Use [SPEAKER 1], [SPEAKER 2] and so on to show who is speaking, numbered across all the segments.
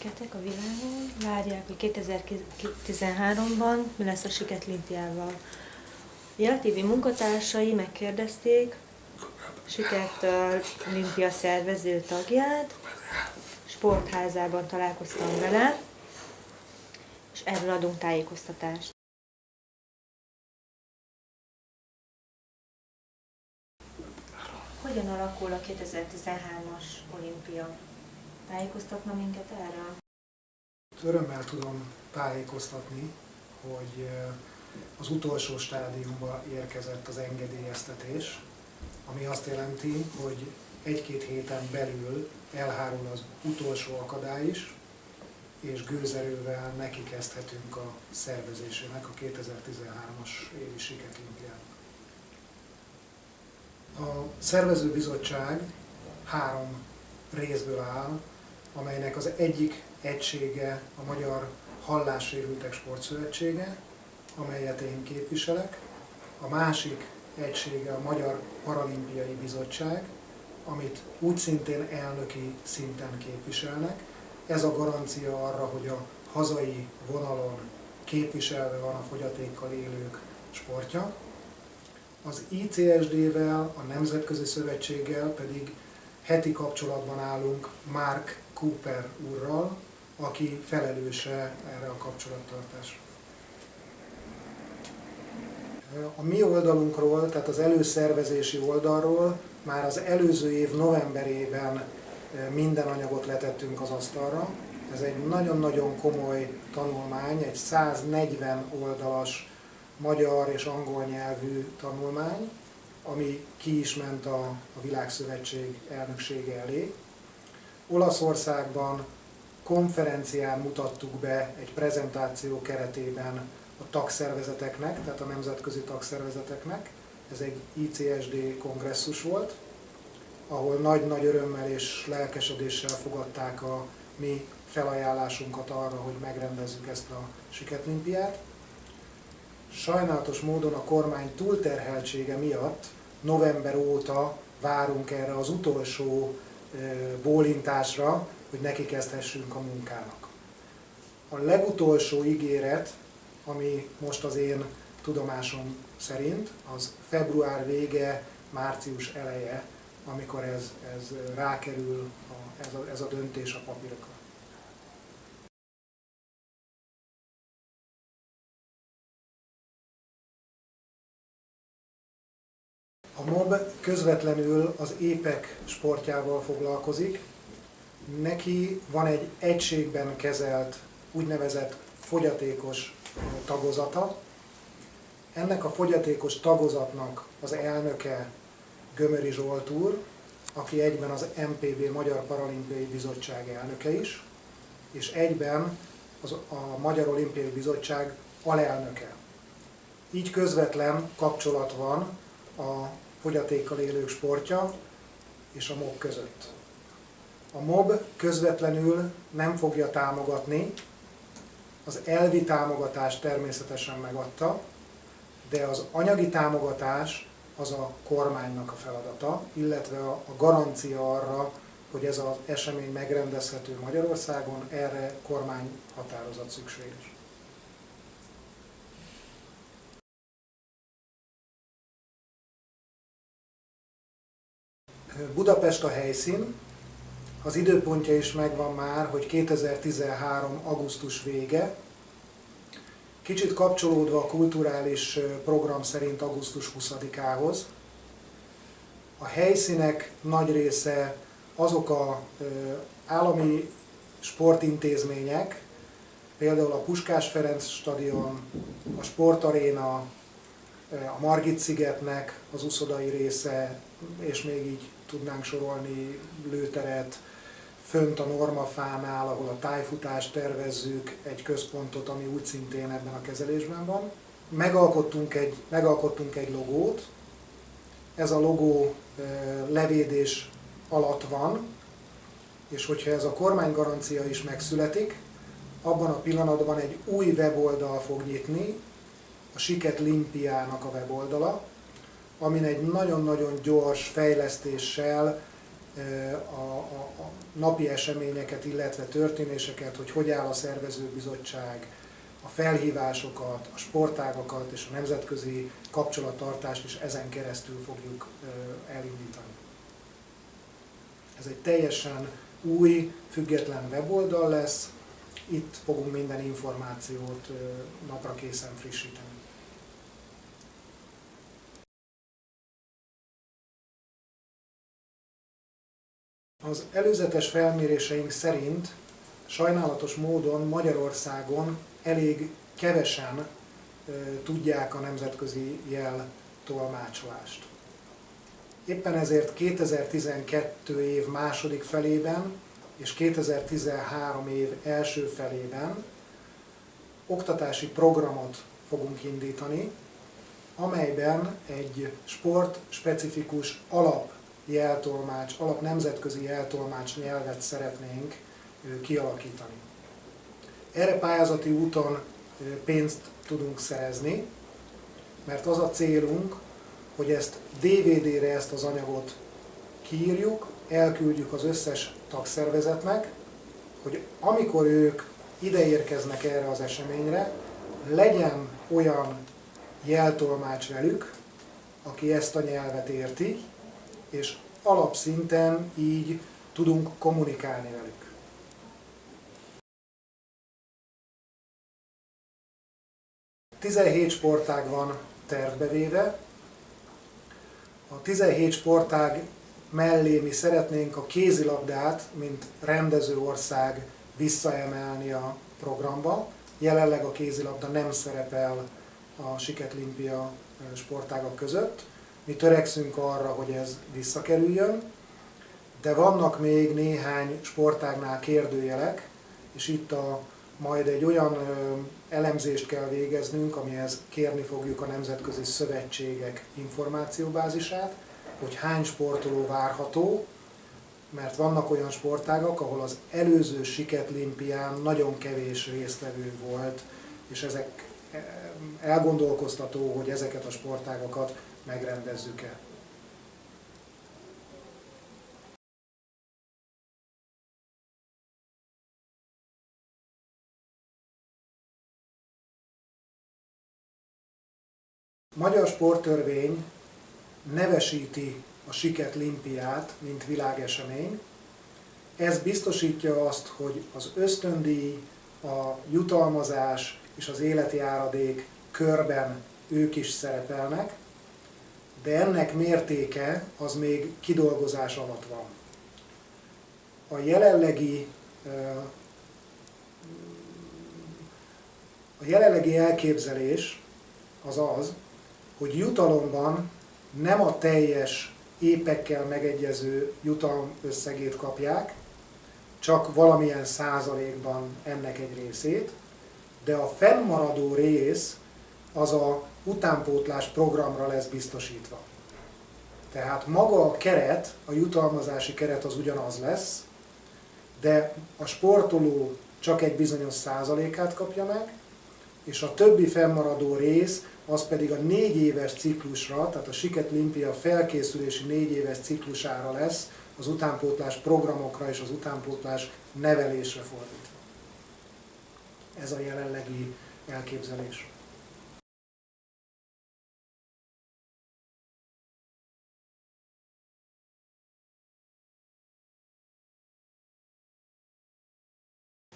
[SPEAKER 1] siketek a világon, várják, hogy 2013-ban mi lesz a Siket Limpiával. TV munkatársai megkérdezték Siket Limpia szervező tagját, sportházában találkoztam vele, és erről adunk tájékoztatást. Hogyan alakul a 2013-as olimpia? Tájékoztatna minket erről?
[SPEAKER 2] Örömmel tudom tájékoztatni, hogy az utolsó stádiumba érkezett az engedélyeztetés, ami azt jelenti, hogy egy-két héten belül elhárul az utolsó akadály is, és gőzerővel neki a szervezésének a 2013-as évi Siketlimpián. A szervezőbizottság három részből áll, amelynek az egyik egysége a Magyar Hallássérültek Sportszövetsége, amelyet én képviselek, a másik egysége a Magyar Paralimpiai Bizottság, amit úgy szintén elnöki szinten képviselnek. Ez a garancia arra, hogy a hazai vonalon képviselve van a fogyatékkal élők sportja. Az ICSD-vel, a Nemzetközi Szövetséggel pedig heti kapcsolatban állunk Mark Cooper úrral, aki felelőse erre a kapcsolattartásra. A mi oldalunkról, tehát az előszervezési oldalról már az előző év novemberében eh, minden anyagot letettünk az asztalra. Ez egy nagyon-nagyon komoly tanulmány, egy 140 oldalas magyar és angol nyelvű tanulmány, ami ki is ment a, a Világszövetség elnöksége elé. Olaszországban konferencián mutattuk be egy prezentáció keretében a tagszervezeteknek, tehát a nemzetközi tagszervezeteknek. Ez egy ICSD kongresszus volt, ahol nagy-nagy örömmel és lelkesedéssel fogadták a mi felajánlásunkat arra, hogy megrendezzük ezt a siketlimpiát. Sajnálatos módon a kormány túlterheltsége miatt november óta várunk erre az utolsó bólintásra, hogy neki kezdhessünk a munkának. A legutolsó ígéret, ami most az én tudomásom szerint, az február vége, március eleje, amikor ez, ez rákerül, a, ez, a, ez a döntés a papírokra. A MOB közvetlenül az épek sportjával foglalkozik. Neki van egy egységben kezelt úgynevezett fogyatékos tagozata. Ennek a fogyatékos tagozatnak az elnöke Gömöri Zsolt úr, aki egyben az MPB Magyar Paralimpiai Bizottság elnöke is, és egyben az, a Magyar Olimpiai Bizottság alelnöke. Így közvetlen kapcsolat van a fogyatékkal élők sportja és a MOB között. A MOB közvetlenül nem fogja támogatni, az elvi támogatást természetesen megadta, de az anyagi támogatás az a kormánynak a feladata, illetve a garancia arra, hogy ez az esemény megrendezhető Magyarországon, erre kormány határozat szükséges. Budapest a helyszín, az időpontja is megvan már, hogy 2013. augusztus vége, kicsit kapcsolódva a kulturális program szerint augusztus 20-ához. A helyszínek nagy része azok a állami sportintézmények, például a Puskás Ferenc stadion, a sportaréna, a Margit szigetnek az uszodai része, és még így tudnánk sorolni lőteret, fönt a normafánál, ahol a tájfutást tervezzük, egy központot, ami úgy szintén ebben a kezelésben van. Megalkottunk egy, megalkottunk egy logót, ez a logó levédés alatt van, és hogyha ez a kormánygarancia is megszületik, abban a pillanatban egy új weboldal fog nyitni, a Siket Limpiának a weboldala, amin egy nagyon-nagyon gyors fejlesztéssel a, a, a napi eseményeket, illetve történéseket, hogy hogy áll a szervezőbizottság, a felhívásokat, a sportágakat és a nemzetközi kapcsolattartást is ezen keresztül fogjuk elindítani. Ez egy teljesen új, független weboldal lesz, itt fogunk minden információt napra készen frissíteni. Az előzetes felméréseink szerint sajnálatos módon Magyarországon elég kevesen tudják a nemzetközi jel tolmácsolást. Éppen ezért 2012 év második felében és 2013 év első felében oktatási programot fogunk indítani, amelyben egy sport-specifikus alap jeltolmács, alap nemzetközi jeltolmács nyelvet szeretnénk kialakítani. Erre pályázati úton pénzt tudunk szerezni, mert az a célunk, hogy ezt DVD-re ezt az anyagot kiírjuk, elküldjük az összes tagszervezetnek, hogy amikor ők ide érkeznek erre az eseményre, legyen olyan jeltolmács velük, aki ezt a nyelvet érti, és alapszinten így tudunk kommunikálni velük. Tizenhét sportág van tervbevéve. A 17 sportág mellé mi szeretnénk a kézilabdát, mint rendező ország visszaemelni a programba. Jelenleg a kézilabda nem szerepel a Siket Limpia sportágak között. Mi törekszünk arra, hogy ez visszakerüljön, de vannak még néhány sportágnál kérdőjelek, és itt a, majd egy olyan elemzést kell végeznünk, amihez kérni fogjuk a nemzetközi szövetségek információbázisát, hogy hány sportoló várható, mert vannak olyan sportágak, ahol az előző Siket Limpián nagyon kevés résztvevő volt, és ezek elgondolkoztató, hogy ezeket a sportágakat megrendezzük-e. Magyar sporttörvény nevesíti a Siket Limpiát, mint világesemény. Ez biztosítja azt, hogy az ösztöndíj, a jutalmazás és az életi áradék körben ők is szerepelnek, de ennek mértéke az még kidolgozás alatt van. A jelenlegi a jelenlegi elképzelés az az, hogy jutalomban nem a teljes épekkel megegyező jutalom összegét kapják, csak valamilyen százalékban ennek egy részét, de a fennmaradó rész az a utánpótlás programra lesz biztosítva. Tehát maga a keret, a jutalmazási keret az ugyanaz lesz, de a sportoló csak egy bizonyos százalékát kapja meg, és a többi fennmaradó rész az pedig a négy éves ciklusra, tehát a Siket Limpia felkészülési négy éves ciklusára lesz, az utánpótlás programokra és az utánpótlás nevelésre fordítva. Ez a jelenlegi elképzelés.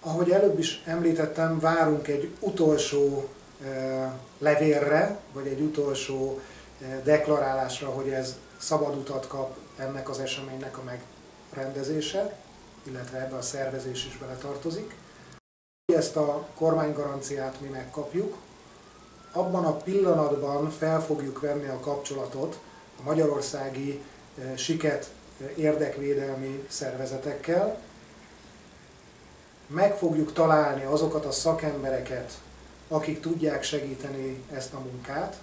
[SPEAKER 2] Ahogy előbb is említettem, várunk egy utolsó levélre, vagy egy utolsó deklarálásra, hogy ez szabad utat kap ennek az eseménynek a megrendezése, illetve ebbe a szervezés is beletartozik. Ezt a kormánygaranciát mi megkapjuk, abban a pillanatban fel fogjuk venni a kapcsolatot a magyarországi siket érdekvédelmi szervezetekkel, meg fogjuk találni azokat a szakembereket, akik tudják segíteni ezt a munkát,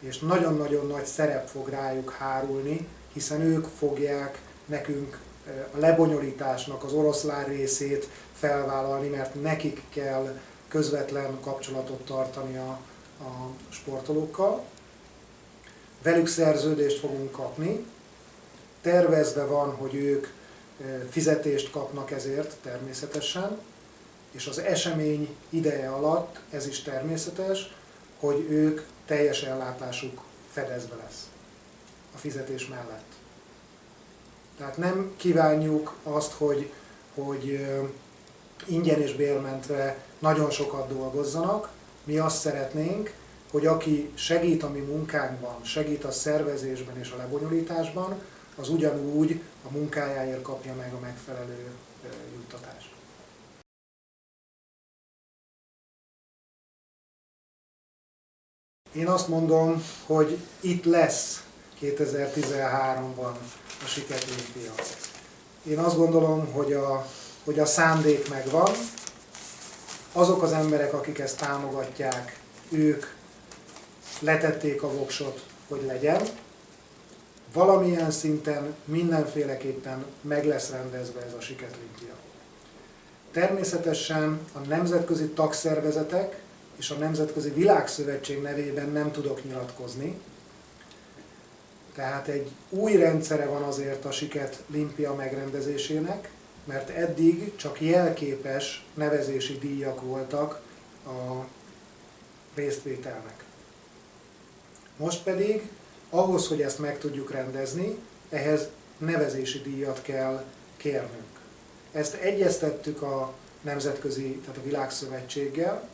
[SPEAKER 2] és nagyon-nagyon nagy szerep fog rájuk hárulni, hiszen ők fogják nekünk eh, a lebonyolításnak az oroszlán részét felvállalni, mert nekik kell közvetlen kapcsolatot tartani a, a sportolókkal. Velük szerződést fogunk kapni, tervezve van, hogy ők fizetést kapnak ezért természetesen, és az esemény ideje alatt, ez is természetes, hogy ők teljes ellátásuk fedezve lesz a fizetés mellett. Tehát nem kívánjuk azt, hogy, hogy ingyen és bérmentve nagyon sokat dolgozzanak, mi azt szeretnénk, hogy aki segít a mi munkánkban, segít a szervezésben és a lebonyolításban, az ugyanúgy a munkájáért kapja meg a megfelelő juttatást. Én azt mondom, hogy itt lesz 2013-ban a Sikerolimpia. Én azt gondolom, hogy a, hogy a szándék megvan, azok az emberek, akik ezt támogatják, ők letették a voksot, hogy legyen. Valamilyen szinten mindenféleképpen meg lesz rendezve ez a Sikerolimpia. Természetesen a nemzetközi tagszervezetek és a Nemzetközi Világszövetség nevében nem tudok nyilatkozni. Tehát egy új rendszere van azért a Siket Limpia megrendezésének, mert eddig csak jelképes nevezési díjak voltak a résztvételnek. Most pedig ahhoz, hogy ezt meg tudjuk rendezni, ehhez nevezési díjat kell kérnünk. Ezt egyeztettük a nemzetközi, tehát a világszövetséggel,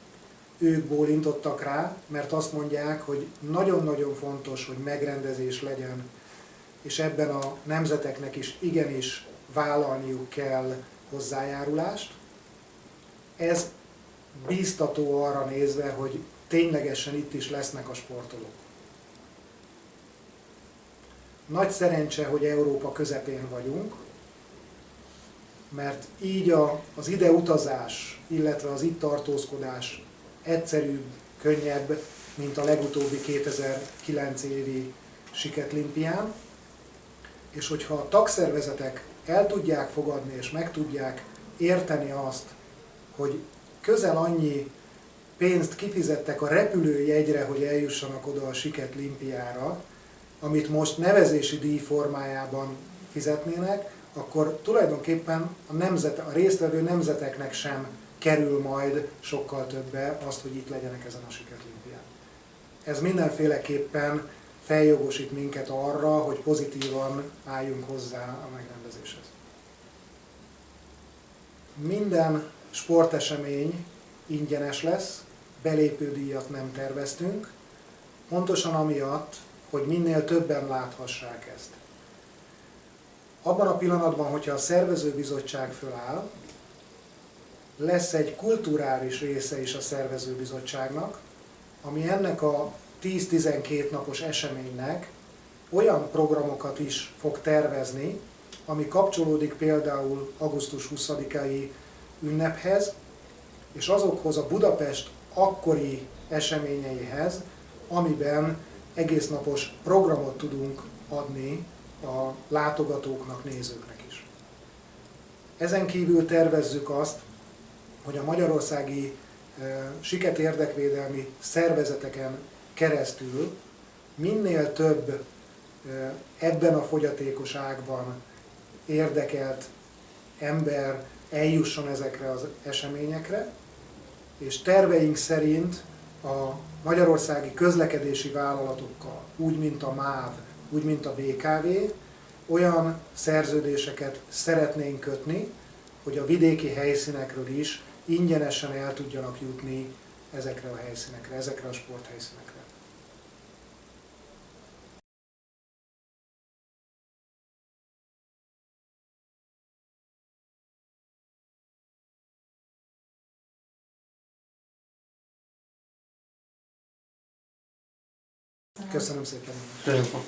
[SPEAKER 2] ők bólintottak rá, mert azt mondják, hogy nagyon-nagyon fontos, hogy megrendezés legyen, és ebben a nemzeteknek is igenis vállalniuk kell hozzájárulást. Ez bíztató arra nézve, hogy ténylegesen itt is lesznek a sportolók. Nagy szerencse, hogy Európa közepén vagyunk, mert így a, az ide utazás, illetve az itt tartózkodás egyszerűbb, könnyebb, mint a legutóbbi 2009 évi Siketlimpián. És hogyha a tagszervezetek el tudják fogadni és meg tudják érteni azt, hogy közel annyi pénzt kifizettek a repülőjegyre, hogy eljussanak oda a Siket Limpiára, amit most nevezési díj formájában fizetnének, akkor tulajdonképpen a, nemzet, a résztvevő nemzeteknek sem kerül majd sokkal többe azt, hogy itt legyenek ezen a Sikerlimpián. Ez mindenféleképpen feljogosít minket arra, hogy pozitívan álljunk hozzá a megrendezéshez. Minden sportesemény ingyenes lesz, belépődíjat nem terveztünk, pontosan amiatt, hogy minél többen láthassák ezt. Abban a pillanatban, hogyha a szervezőbizottság föláll, lesz egy kulturális része is a szervezőbizottságnak, ami ennek a 10-12 napos eseménynek olyan programokat is fog tervezni, ami kapcsolódik például augusztus 20-ai ünnephez, és azokhoz a Budapest akkori eseményeihez, amiben egész napos programot tudunk adni a látogatóknak, nézőknek is. Ezen kívül tervezzük azt, hogy a magyarországi siket érdekvédelmi szervezeteken keresztül minél több ebben a fogyatékosságban érdekelt ember eljusson ezekre az eseményekre, és terveink szerint a magyarországi közlekedési vállalatokkal, úgy mint a MÁV, úgy mint a BKV, olyan szerződéseket szeretnénk kötni, hogy a vidéki helyszínekről is ingyenesen el tudjanak jutni ezekre a helyszínekre, ezekre a sporthelyszínekre. Köszönöm szépen.
[SPEAKER 3] Köszönöm.